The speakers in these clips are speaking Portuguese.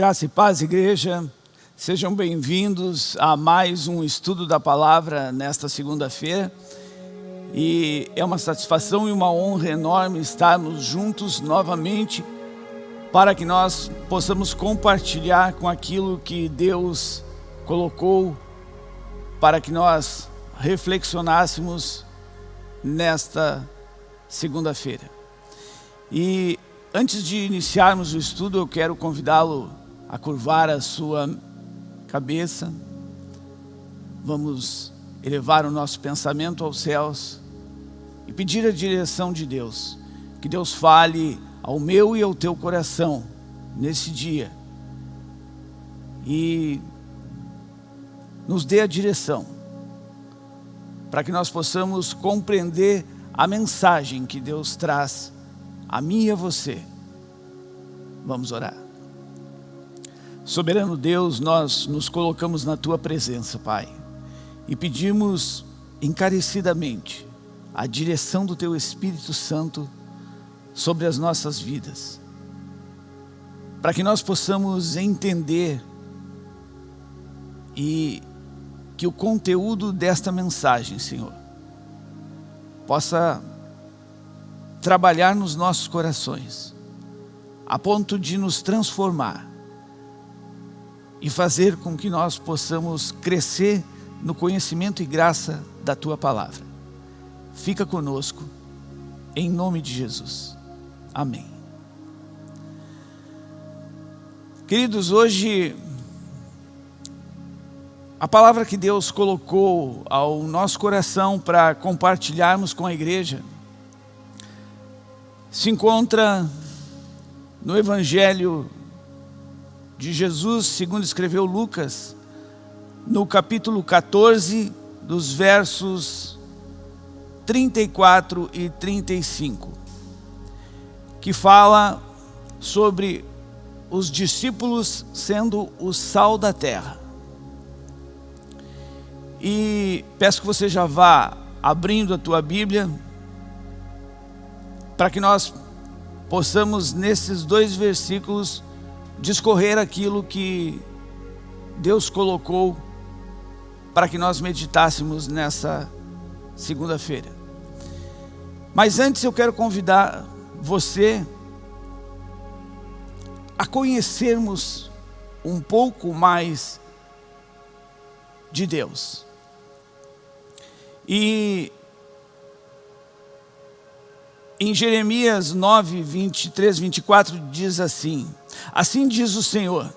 Graça e paz, igreja. Sejam bem-vindos a mais um estudo da palavra nesta segunda-feira. E é uma satisfação e uma honra enorme estarmos juntos novamente para que nós possamos compartilhar com aquilo que Deus colocou para que nós reflexionássemos nesta segunda-feira. E antes de iniciarmos o estudo, eu quero convidá-lo a curvar a sua cabeça. Vamos elevar o nosso pensamento aos céus e pedir a direção de Deus. Que Deus fale ao meu e ao teu coração nesse dia. E nos dê a direção para que nós possamos compreender a mensagem que Deus traz a mim e a você. Vamos orar. Soberano Deus, nós nos colocamos na Tua presença, Pai, e pedimos encarecidamente a direção do Teu Espírito Santo sobre as nossas vidas, para que nós possamos entender e que o conteúdo desta mensagem, Senhor, possa trabalhar nos nossos corações, a ponto de nos transformar e fazer com que nós possamos crescer no conhecimento e graça da Tua Palavra. Fica conosco, em nome de Jesus. Amém. Queridos, hoje a palavra que Deus colocou ao nosso coração para compartilharmos com a igreja se encontra no Evangelho de Jesus, segundo escreveu Lucas, no capítulo 14, dos versos 34 e 35, que fala sobre os discípulos sendo o sal da terra. E peço que você já vá abrindo a tua Bíblia, para que nós possamos, nesses dois versículos, discorrer aquilo que Deus colocou para que nós meditássemos nessa segunda-feira. Mas antes eu quero convidar você a conhecermos um pouco mais de Deus. E em Jeremias 9, 23, 24 diz assim, Assim diz o Senhor,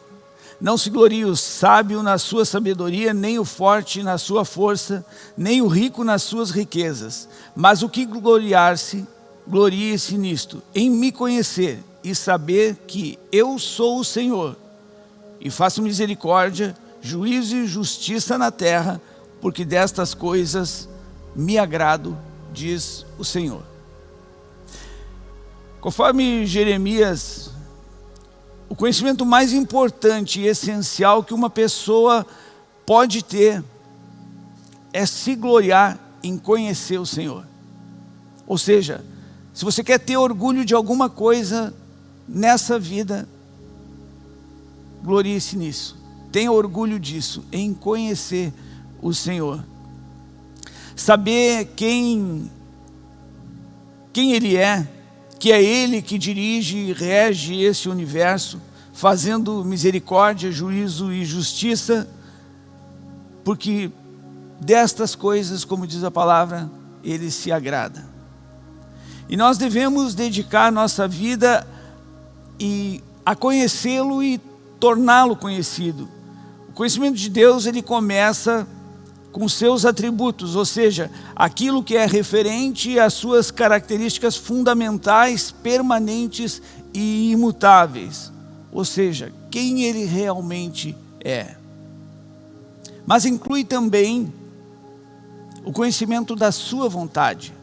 não se glorie o sábio na sua sabedoria, nem o forte na sua força, nem o rico nas suas riquezas, mas o que gloriar-se, glorie-se nisto, em me conhecer e saber que eu sou o Senhor, e faço misericórdia, juízo e justiça na terra, porque destas coisas me agrado, diz o Senhor. Conforme Jeremias, o conhecimento mais importante e essencial que uma pessoa pode ter é se gloriar em conhecer o Senhor. Ou seja, se você quer ter orgulho de alguma coisa nessa vida, glorie-se nisso. Tenha orgulho disso, em conhecer o Senhor. Saber quem, quem Ele é, que é Ele que dirige e rege esse universo, fazendo misericórdia, juízo e justiça, porque destas coisas, como diz a palavra, Ele se agrada. E nós devemos dedicar nossa vida e a conhecê-lo e torná-lo conhecido. O conhecimento de Deus, ele começa com seus atributos, ou seja, aquilo que é referente às suas características fundamentais, permanentes e imutáveis. Ou seja, quem ele realmente é. Mas inclui também o conhecimento da sua vontade.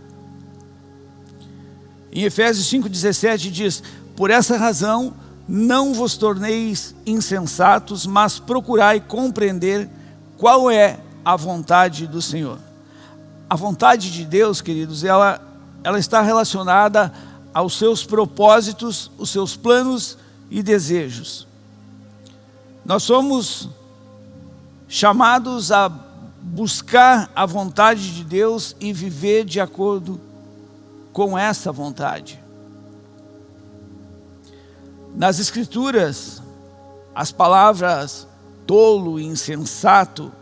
Em Efésios 5,17 diz, Por essa razão não vos torneis insensatos, mas procurai compreender qual é a vontade do Senhor. A vontade de Deus, queridos, ela, ela está relacionada aos seus propósitos, os seus planos e desejos. Nós somos chamados a buscar a vontade de Deus e viver de acordo com essa vontade. Nas Escrituras, as palavras tolo e insensato,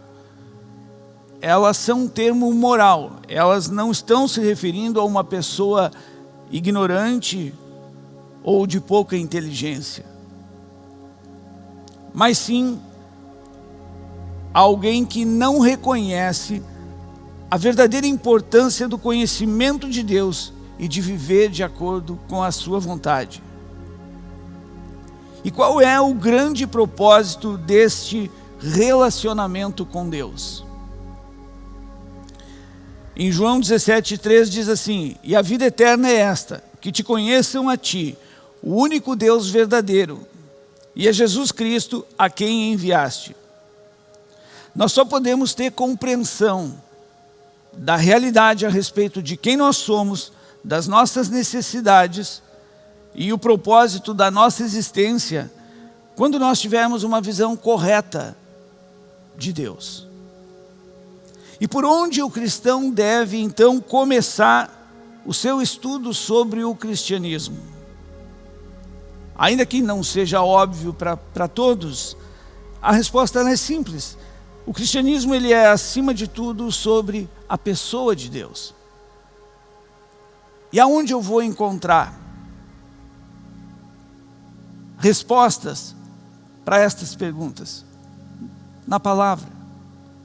elas são um termo moral, elas não estão se referindo a uma pessoa ignorante ou de pouca inteligência, mas sim alguém que não reconhece a verdadeira importância do conhecimento de Deus e de viver de acordo com a sua vontade. E qual é o grande propósito deste relacionamento com Deus? Em João 17,3 diz assim, E a vida eterna é esta, que te conheçam a ti, o único Deus verdadeiro, e a Jesus Cristo a quem enviaste. Nós só podemos ter compreensão da realidade a respeito de quem nós somos, das nossas necessidades e o propósito da nossa existência, quando nós tivermos uma visão correta de Deus. E por onde o cristão deve então começar o seu estudo sobre o cristianismo? Ainda que não seja óbvio para todos, a resposta é simples. O cristianismo ele é, acima de tudo, sobre a pessoa de Deus. E aonde eu vou encontrar respostas para estas perguntas? Na palavra.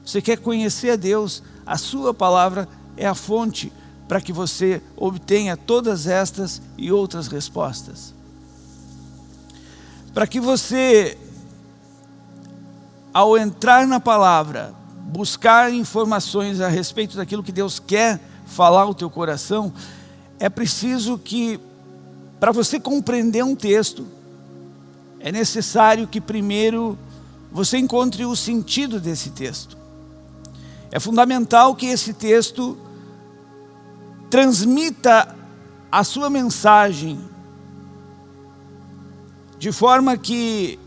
Você quer conhecer a Deus, a sua palavra é a fonte para que você obtenha todas estas e outras respostas. Para que você ao entrar na palavra, buscar informações a respeito daquilo que Deus quer falar ao teu coração, é preciso que, para você compreender um texto, é necessário que primeiro você encontre o sentido desse texto. É fundamental que esse texto transmita a sua mensagem de forma que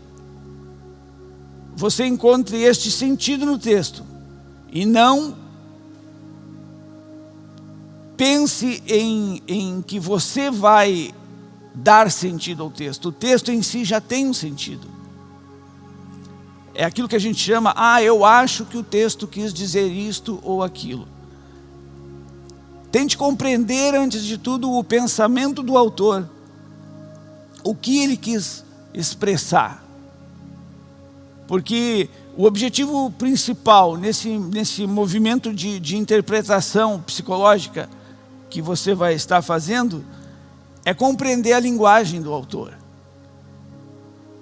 você encontre este sentido no texto e não pense em, em que você vai dar sentido ao texto. O texto em si já tem um sentido. É aquilo que a gente chama, ah, eu acho que o texto quis dizer isto ou aquilo. Tente compreender, antes de tudo, o pensamento do autor. O que ele quis expressar. Porque o objetivo principal nesse, nesse movimento de, de interpretação psicológica que você vai estar fazendo é compreender a linguagem do autor.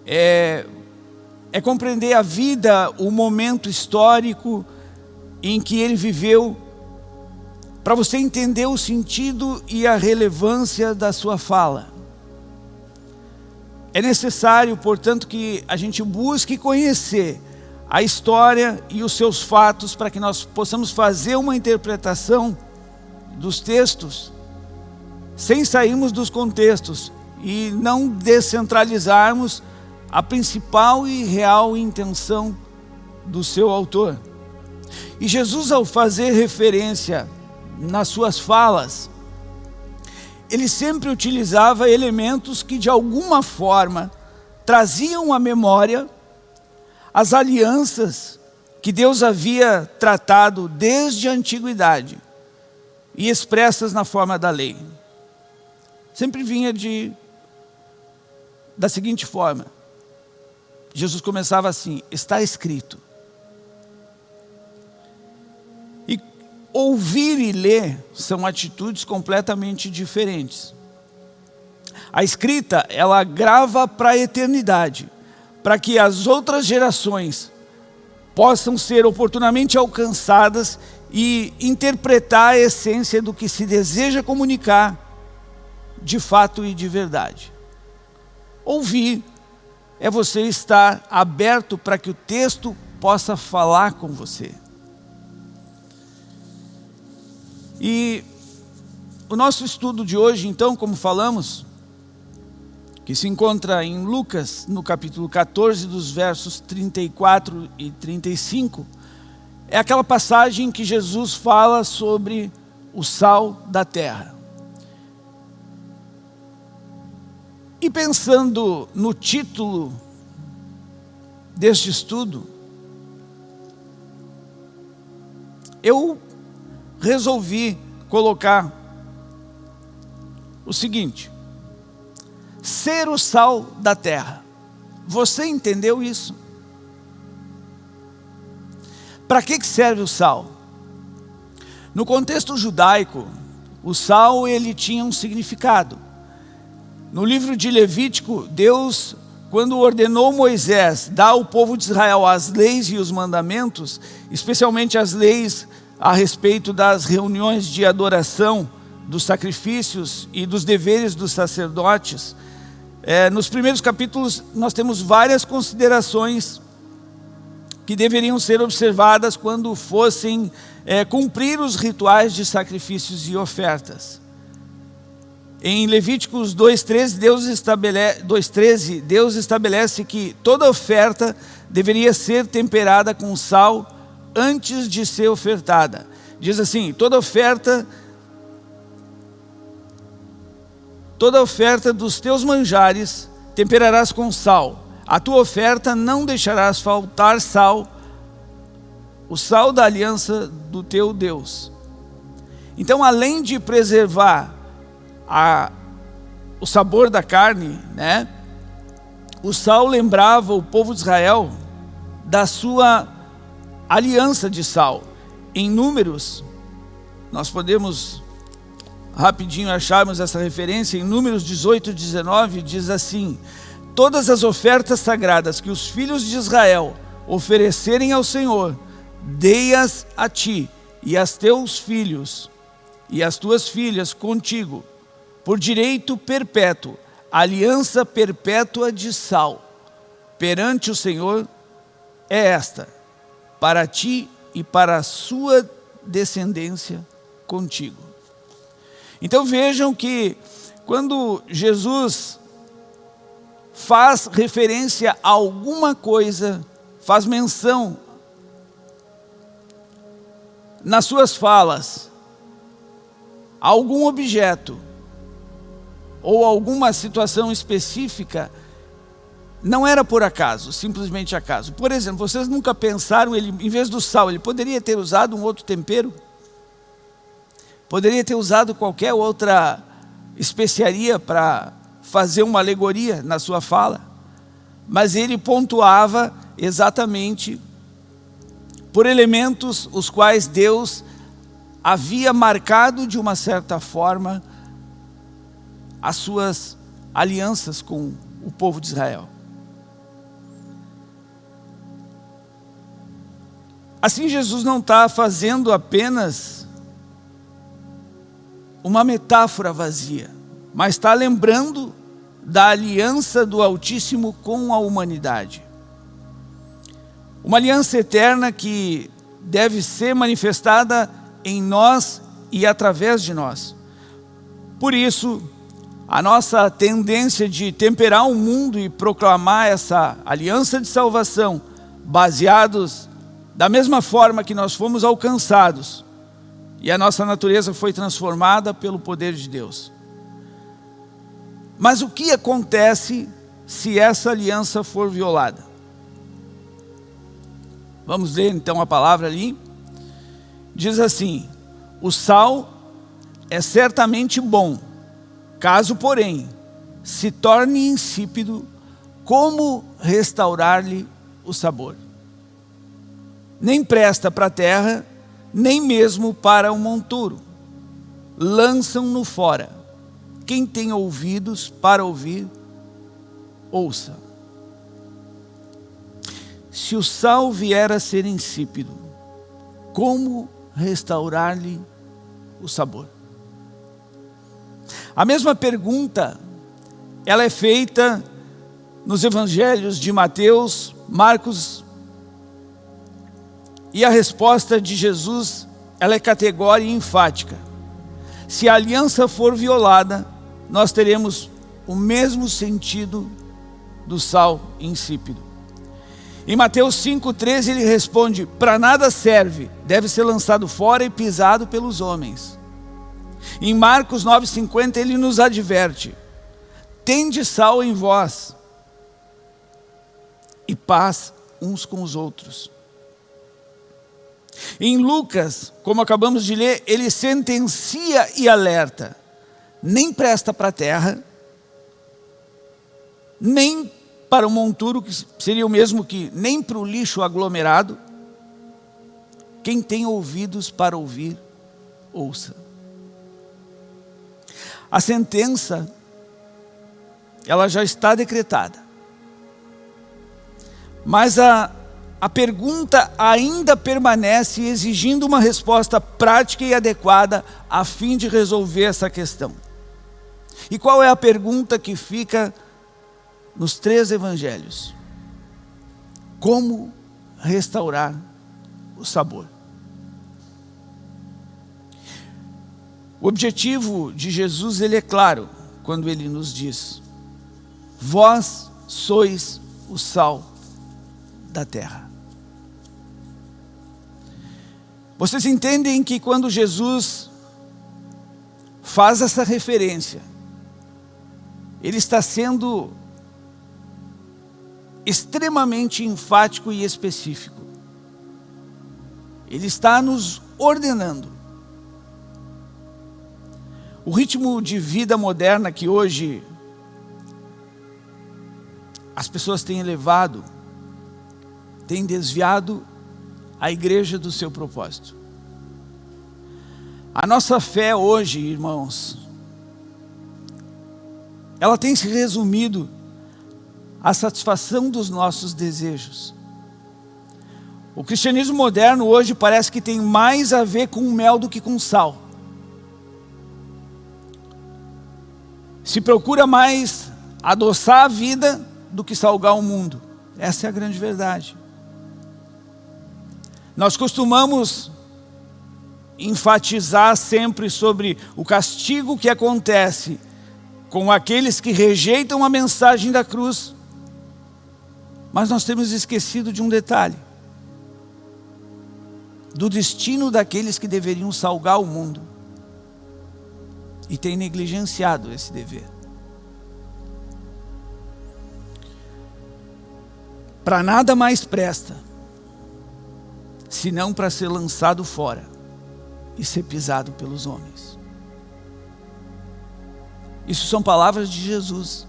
É, é compreender a vida, o momento histórico em que ele viveu, para você entender o sentido e a relevância da sua fala. É necessário, portanto, que a gente busque conhecer a história e os seus fatos para que nós possamos fazer uma interpretação dos textos sem sairmos dos contextos e não descentralizarmos a principal e real intenção do seu autor. E Jesus, ao fazer referência nas suas falas ele sempre utilizava elementos que de alguma forma traziam à memória as alianças que Deus havia tratado desde a antiguidade e expressas na forma da lei. Sempre vinha de da seguinte forma. Jesus começava assim: está escrito. Ouvir e ler são atitudes completamente diferentes. A escrita, ela grava para a eternidade, para que as outras gerações possam ser oportunamente alcançadas e interpretar a essência do que se deseja comunicar de fato e de verdade. Ouvir é você estar aberto para que o texto possa falar com você. E o nosso estudo de hoje, então, como falamos, que se encontra em Lucas, no capítulo 14, dos versos 34 e 35, é aquela passagem que Jesus fala sobre o sal da terra. E pensando no título deste estudo, eu resolvi colocar o seguinte, ser o sal da terra. Você entendeu isso? Para que serve o sal? No contexto judaico, o sal ele tinha um significado. No livro de Levítico, Deus, quando ordenou Moisés dar ao povo de Israel as leis e os mandamentos, especialmente as leis a respeito das reuniões de adoração, dos sacrifícios e dos deveres dos sacerdotes, é, nos primeiros capítulos nós temos várias considerações que deveriam ser observadas quando fossem é, cumprir os rituais de sacrifícios e ofertas. Em Levíticos 2,13, Deus, estabelece, 2,13, Deus estabelece que toda oferta deveria ser temperada com sal antes de ser ofertada. Diz assim, toda oferta Toda oferta dos teus manjares temperarás com sal. A tua oferta não deixarás faltar sal, o sal da aliança do teu Deus. Então, além de preservar a, o sabor da carne, né, o sal lembrava o povo de Israel da sua aliança de sal. Em números, nós podemos rapidinho acharmos essa referência, em Números 18, 19, diz assim, Todas as ofertas sagradas que os filhos de Israel oferecerem ao Senhor, dei-as a ti e a teus filhos e as tuas filhas contigo, por direito perpétuo, aliança perpétua de sal, perante o Senhor é esta, para ti e para a sua descendência contigo. Então vejam que quando Jesus faz referência a alguma coisa, faz menção nas suas falas, a algum objeto ou alguma situação específica, não era por acaso, simplesmente acaso. Por exemplo, vocês nunca pensaram, ele, em vez do sal, ele poderia ter usado um outro tempero? Poderia ter usado qualquer outra especiaria para fazer uma alegoria na sua fala, mas ele pontuava exatamente por elementos os quais Deus havia marcado de uma certa forma as suas alianças com o povo de Israel. Assim Jesus não está fazendo apenas uma metáfora vazia, mas está lembrando da aliança do Altíssimo com a humanidade. Uma aliança eterna que deve ser manifestada em nós e através de nós. Por isso, a nossa tendência de temperar o mundo e proclamar essa aliança de salvação, baseados da mesma forma que nós fomos alcançados, e a nossa natureza foi transformada pelo poder de Deus. Mas o que acontece se essa aliança for violada? Vamos ler então a palavra ali. Diz assim, o sal é certamente bom, caso porém se torne insípido, como restaurar-lhe o sabor? Nem presta para a terra, nem mesmo para o monturo. Lançam-no fora. Quem tem ouvidos para ouvir, ouça. Se o sal vier a ser insípido, como restaurar-lhe o sabor? A mesma pergunta, ela é feita nos evangelhos de Mateus, Marcos e a resposta de Jesus, ela é categórica e enfática. Se a aliança for violada, nós teremos o mesmo sentido do sal insípido. Em Mateus 5,13 ele responde: Para nada serve, deve ser lançado fora e pisado pelos homens. Em Marcos 9,50 ele nos adverte: Tende sal em vós e paz uns com os outros. Em Lucas, como acabamos de ler, ele sentencia e alerta: nem presta para a terra, nem para o monturo, que seria o mesmo que nem para o lixo aglomerado. Quem tem ouvidos para ouvir, ouça. A sentença, ela já está decretada. Mas a, a pergunta ainda permanece exigindo uma resposta prática e adequada a fim de resolver essa questão. E qual é a pergunta que fica nos três evangelhos. Como restaurar o sabor. O objetivo de Jesus ele é claro quando ele nos diz: Vós sois o sal da terra. Vocês entendem que quando Jesus faz essa referência, ele está sendo extremamente enfático e específico. Ele está nos ordenando. O ritmo de vida moderna que hoje as pessoas têm levado, tem desviado a igreja do seu propósito. A nossa fé hoje, irmãos, ela tem se resumido a satisfação dos nossos desejos. O cristianismo moderno hoje parece que tem mais a ver com mel do que com sal. Se procura mais adoçar a vida do que salgar o mundo. Essa é a grande verdade. Nós costumamos enfatizar sempre sobre o castigo que acontece com aqueles que rejeitam a mensagem da cruz mas nós temos esquecido de um detalhe: do destino daqueles que deveriam salgar o mundo e tem negligenciado esse dever. Para nada mais presta, senão para ser lançado fora e ser pisado pelos homens. Isso são palavras de Jesus.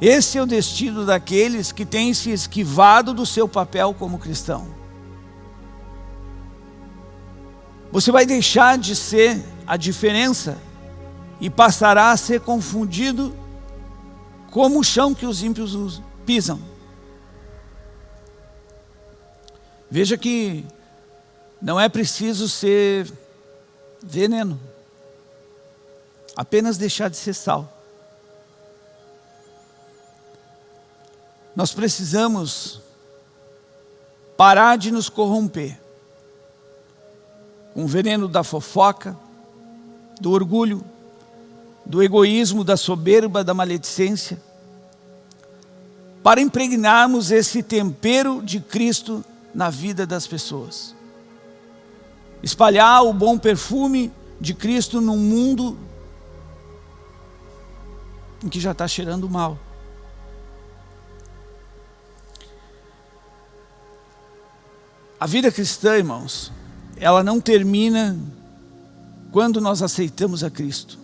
Esse é o destino daqueles que têm se esquivado do seu papel como cristão. Você vai deixar de ser a diferença e passará a ser confundido como o chão que os ímpios pisam. Veja que não é preciso ser veneno, apenas deixar de ser sal. Nós precisamos parar de nos corromper o veneno da fofoca, do orgulho, do egoísmo, da soberba, da maledicência, para impregnarmos esse tempero de Cristo na vida das pessoas. Espalhar o bom perfume de Cristo num mundo em que já está cheirando mal. A vida cristã, irmãos, ela não termina quando nós aceitamos a Cristo.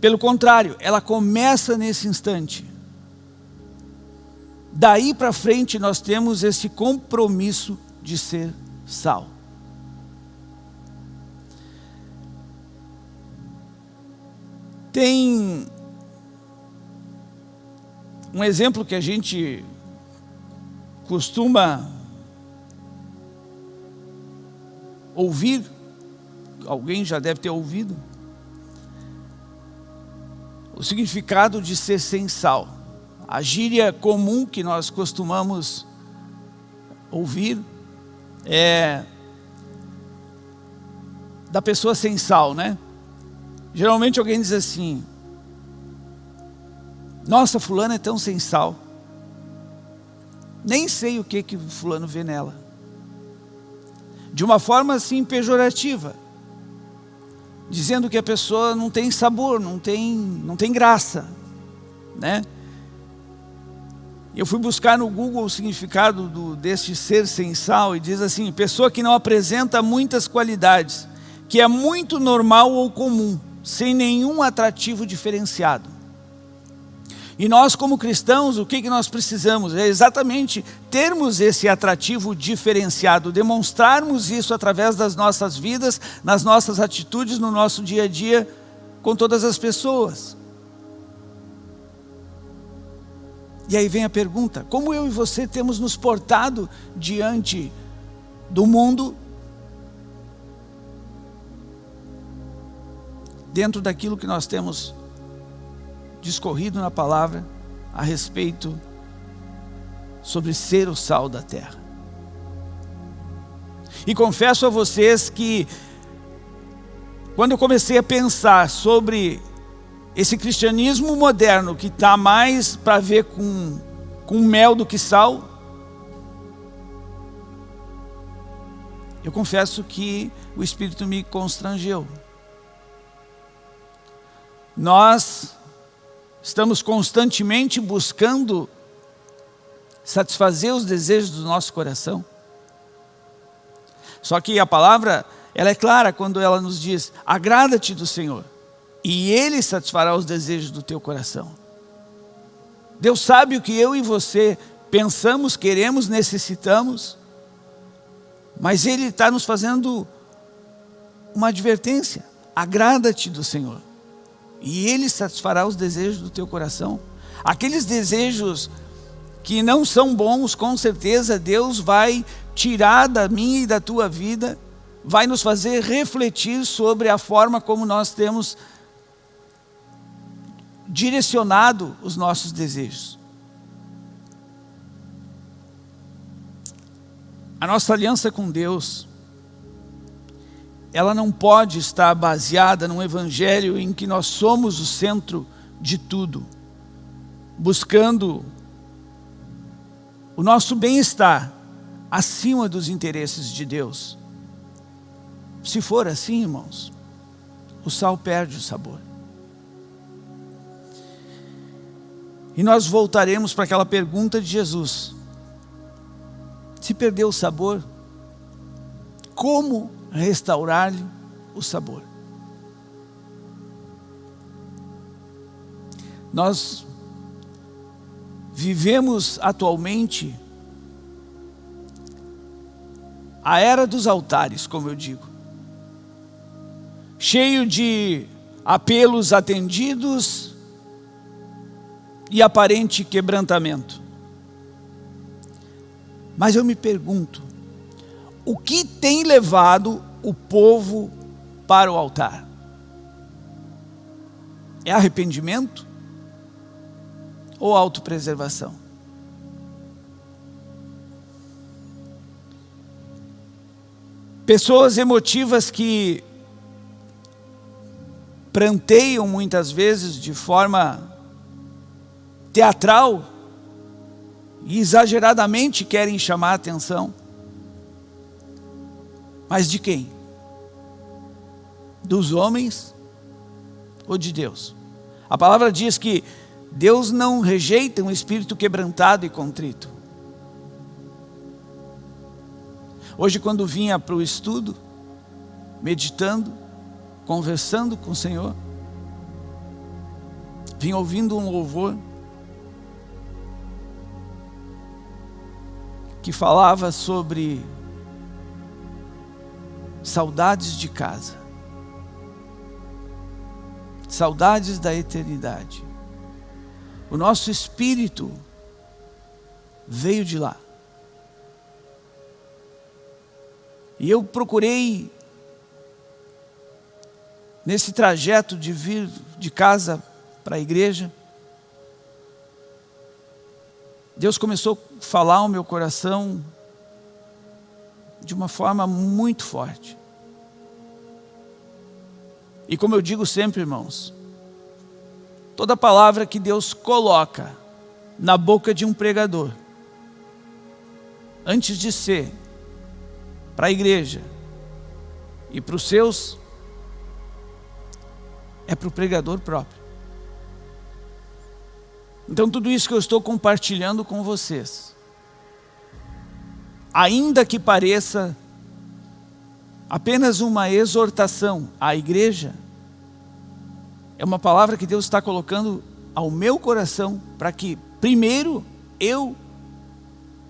Pelo contrário, ela começa nesse instante. Daí para frente nós temos esse compromisso de ser sal. Tem um exemplo que a gente costuma ouvir, alguém já deve ter ouvido, o significado de ser sem sal. A gíria comum que nós costumamos ouvir é da pessoa sem sal, né? Geralmente alguém diz assim, nossa, fulano é tão sem sal. Nem sei o que que fulano vê nela. De uma forma assim pejorativa. Dizendo que a pessoa não tem sabor, não tem, não tem graça. Né? Eu fui buscar no Google o significado do, deste ser sem sal e diz assim, pessoa que não apresenta muitas qualidades, que é muito normal ou comum, sem nenhum atrativo diferenciado. E nós como cristãos, o que, que nós precisamos? É exatamente termos esse atrativo diferenciado, demonstrarmos isso através das nossas vidas, nas nossas atitudes, no nosso dia a dia, com todas as pessoas. E aí vem a pergunta, como eu e você temos nos portado diante do mundo, dentro daquilo que nós temos discorrido na palavra a respeito sobre ser o sal da terra. E confesso a vocês que quando eu comecei a pensar sobre esse cristianismo moderno que está mais para ver com, com mel do que sal, eu confesso que o Espírito me constrangeu. Nós estamos constantemente buscando satisfazer os desejos do nosso coração. Só que a palavra, ela é clara quando ela nos diz, agrada-te do Senhor e Ele satisfará os desejos do teu coração. Deus sabe o que eu e você pensamos, queremos, necessitamos, mas Ele está nos fazendo uma advertência. Agrada-te do Senhor, e Ele satisfará os desejos do teu coração. Aqueles desejos que não são bons, com certeza Deus vai tirar da minha e da tua vida, vai nos fazer refletir sobre a forma como nós temos direcionado os nossos desejos. A nossa aliança com Deus, ela não pode estar baseada num evangelho em que nós somos o centro de tudo, buscando o nosso bem-estar acima dos interesses de Deus. Se for assim, irmãos, o sal perde o sabor. E nós voltaremos para aquela pergunta de Jesus. Se perdeu o sabor, como restaurar-lhe o sabor? Nós vivemos atualmente a era dos altares, como eu digo. Cheio de apelos atendidos, e aparente quebrantamento. Mas eu me pergunto, o que tem levado o povo para o altar? É arrependimento ou autopreservação? Pessoas emotivas que pranteiam muitas vezes de forma teatral e exageradamente querem chamar a atenção. Mas de quem? Dos homens ou de Deus? A palavra diz que Deus não rejeita um espírito quebrantado e contrito. Hoje quando vinha para o estudo, meditando, conversando com o Senhor, vim ouvindo um louvor, que falava sobre saudades de casa, saudades da eternidade. O nosso espírito veio de lá. E eu procurei, nesse trajeto de vir de casa para a igreja, Deus começou a falar ao meu coração de uma forma muito forte. E como eu digo sempre, irmãos, toda palavra que Deus coloca na boca de um pregador, antes de ser para a igreja e para os seus, é para o pregador próprio. Então tudo isso que eu estou compartilhando com vocês, ainda que pareça apenas uma exortação à igreja, é uma palavra que Deus está colocando ao meu coração para que, primeiro, eu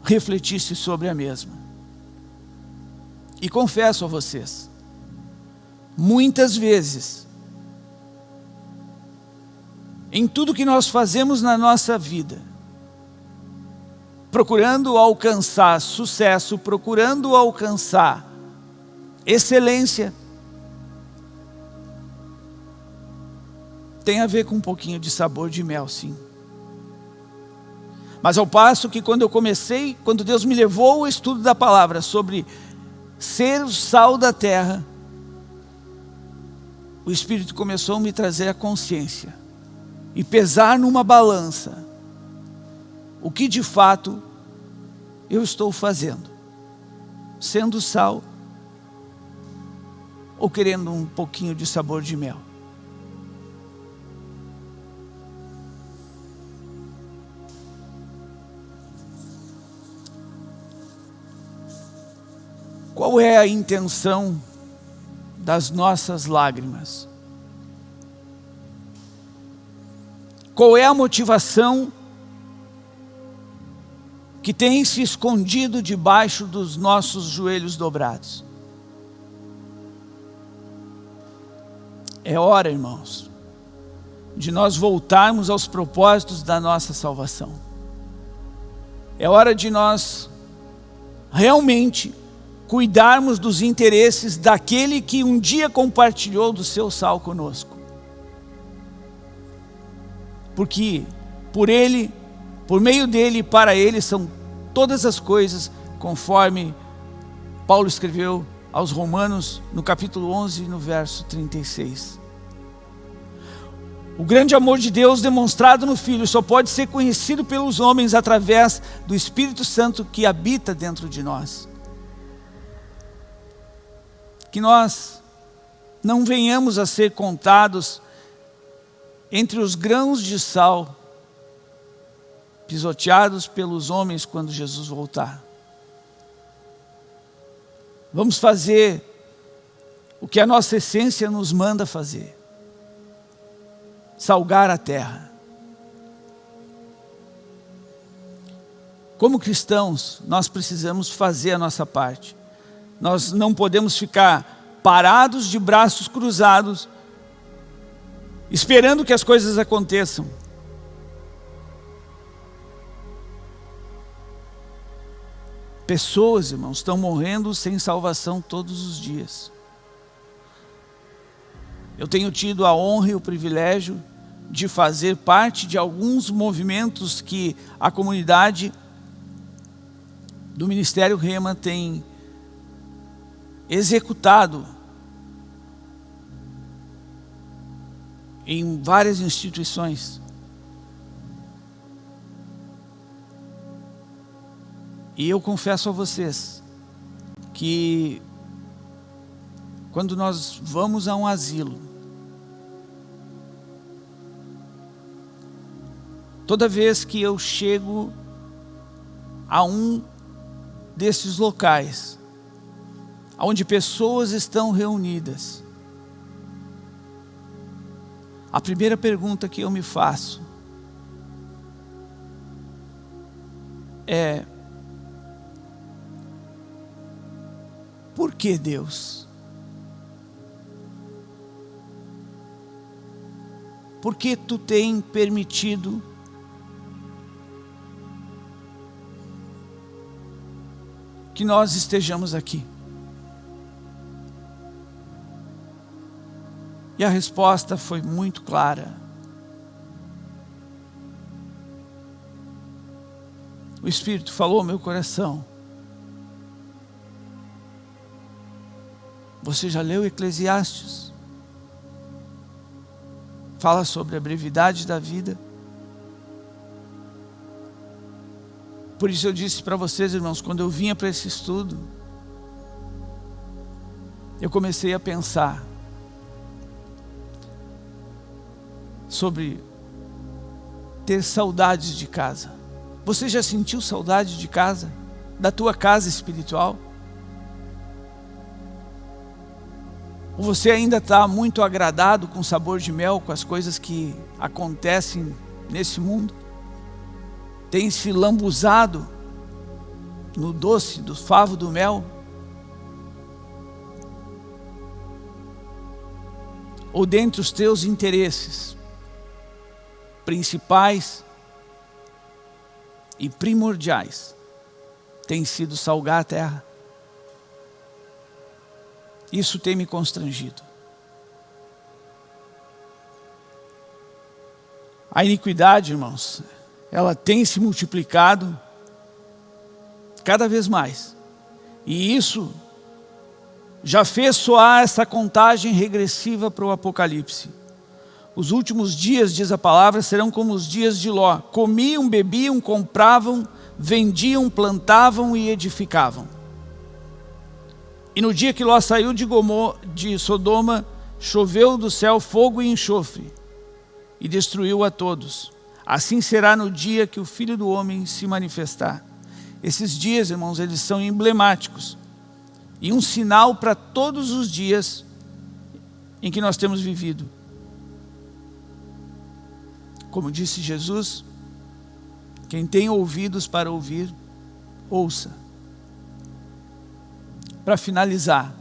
refletisse sobre a mesma. E confesso a vocês, muitas vezes, em tudo que nós fazemos na nossa vida, procurando alcançar sucesso, procurando alcançar excelência, tem a ver com um pouquinho de sabor de mel, sim. Mas ao passo que quando eu comecei, quando Deus me levou ao estudo da palavra sobre ser o sal da terra, o Espírito começou a me trazer a consciência e pesar numa balança o que de fato eu estou fazendo, sendo sal ou querendo um pouquinho de sabor de mel. Qual é a intenção das nossas lágrimas? Qual é a motivação que tem se escondido debaixo dos nossos joelhos dobrados? É hora, irmãos, de nós voltarmos aos propósitos da nossa salvação. É hora de nós realmente cuidarmos dos interesses daquele que um dia compartilhou do seu sal conosco. Porque por ele, por meio dele e para ele são todas as coisas, conforme Paulo escreveu aos Romanos, no capítulo 11, no verso 36. O grande amor de Deus demonstrado no Filho só pode ser conhecido pelos homens através do Espírito Santo que habita dentro de nós. Que nós não venhamos a ser contados entre os grãos de sal pisoteados pelos homens quando Jesus voltar. Vamos fazer o que a nossa essência nos manda fazer. Salgar a terra. Como cristãos, nós precisamos fazer a nossa parte. Nós não podemos ficar parados de braços cruzados, esperando que as coisas aconteçam. Pessoas, irmãos, estão morrendo sem salvação todos os dias. Eu tenho tido a honra e o privilégio de fazer parte de alguns movimentos que a comunidade do Ministério Rema tem executado em várias instituições. E eu confesso a vocês que quando nós vamos a um asilo, toda vez que eu chego a um desses locais, onde pessoas estão reunidas, a primeira pergunta que eu me faço é: Por que Deus? Por que tu tem permitido que nós estejamos aqui? E a resposta foi muito clara. O Espírito falou ao meu coração. Você já leu Eclesiastes? fala sobre a brevidade da vida. Por isso eu disse para vocês, irmãos, quando eu vinha para esse estudo, eu comecei a pensar sobre ter saudades de casa. Você já sentiu saudade de casa? Da tua casa espiritual? Ou você ainda está muito agradado com o sabor de mel, com as coisas que acontecem nesse mundo? Tem se lambuzado no doce do favo do mel? Ou dentre os teus interesses principais e primordiais tem sido salgar a terra? Isso tem me constrangido. A iniquidade, irmãos, ela tem se multiplicado cada vez mais. E isso já fez soar essa contagem regressiva para o Apocalipse. Os últimos dias, diz a palavra, serão como os dias de Ló. Comiam, bebiam, compravam, vendiam, plantavam e edificavam. E no dia que Ló saiu de, Gomor, de Sodoma, choveu do céu fogo e enxofre, e destruiu a todos. Assim será no dia que o Filho do Homem se manifestar. Esses dias, irmãos, eles são emblemáticos. E um sinal para todos os dias em que nós temos vivido. Como disse Jesus, quem tem ouvidos para ouvir, ouça para finalizar,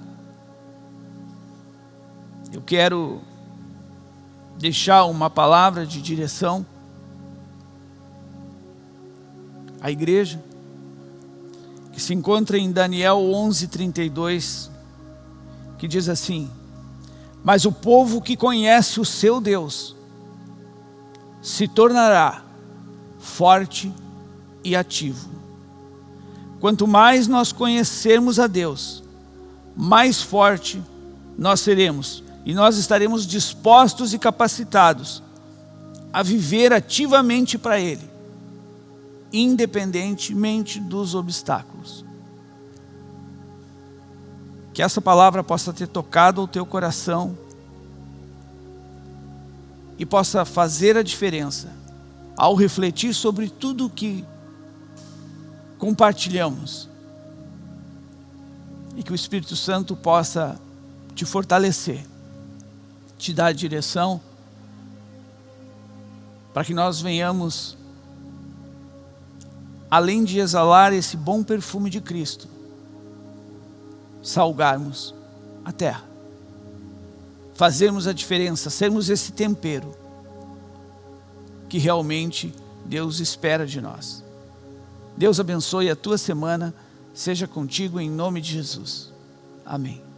eu quero deixar uma palavra de direção à igreja, que se encontra em Daniel 11:32, que diz assim: Mas o povo que conhece o seu Deus se tornará forte e ativo. Quanto mais nós conhecermos a Deus, mais forte nós seremos e nós estaremos dispostos e capacitados a viver ativamente para Ele, independentemente dos obstáculos. Que essa palavra possa ter tocado o teu coração e possa fazer a diferença ao refletir sobre tudo que compartilhamos. E que o Espírito Santo possa te fortalecer, te dar direção, para que nós venhamos, além de exalar esse bom perfume de Cristo, salgarmos a terra, fazermos a diferença, sermos esse tempero que realmente Deus espera de nós. Deus abençoe a tua semana, seja contigo em nome de Jesus. Amém.